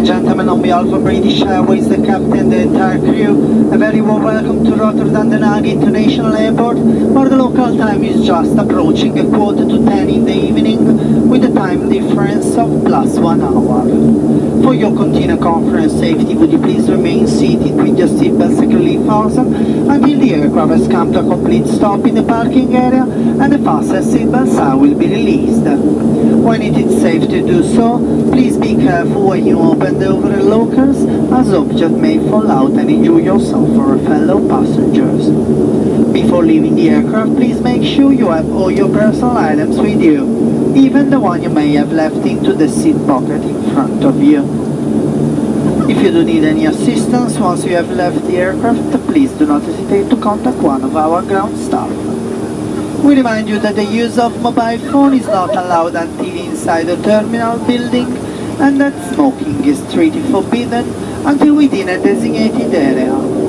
And gentlemen, on behalf of British Airways, the captain, the entire crew, a very warm welcome to Rotterdam Den Haag International Airport, where the local time is just approaching a quarter to ten in the evening, with a time difference of plus one hour. For your continued conference safety, would you please remain seated with your seatbelt securely fastened until the aircraft come to a complete stop in the parking area and the fastened seatbelt sign will be released. When it is safe to do so, please be careful when you open the overhead lockers as objects may fall out and injure yourself or fellow passengers. Before leaving the aircraft, please make sure you have all your personal items with you, even the one you may have left into the seat pocket in front of you. If you do need any assistance once you have left the aircraft, please do not hesitate to contact one of our ground staff. We remind you that the use of mobile phone is not allowed until inside the terminal building and that smoking is strictly forbidden until within a designated area.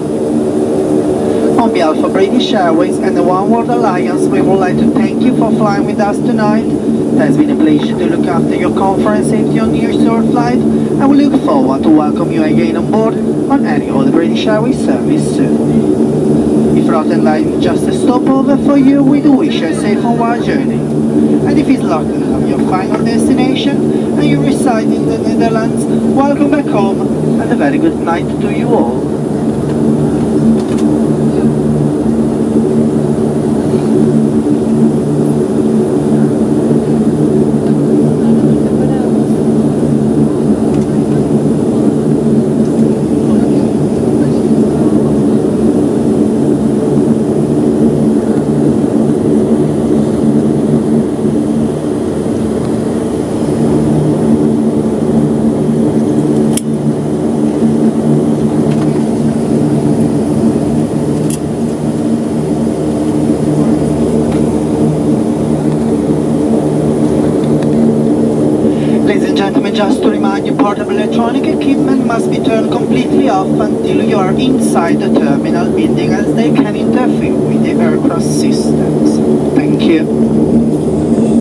On behalf of British Airways and the Oneworld Alliance, we would like to thank you for flying with us tonight. It has been a pleasure to look after your conference safety on your short flight and we look forward to welcome you again on board on any other British Airways service soon. If Rotterdam is just a stopover for you, we do wish you a safe onward journey. And if it's Rotterdam your final destination and you reside in the Netherlands, welcome back home and a very good night to you all. Thank you. Just to remind you, portable electronic equipment must be turned completely off until you are inside the terminal building as they can interfere with the aircraft systems. Thank you.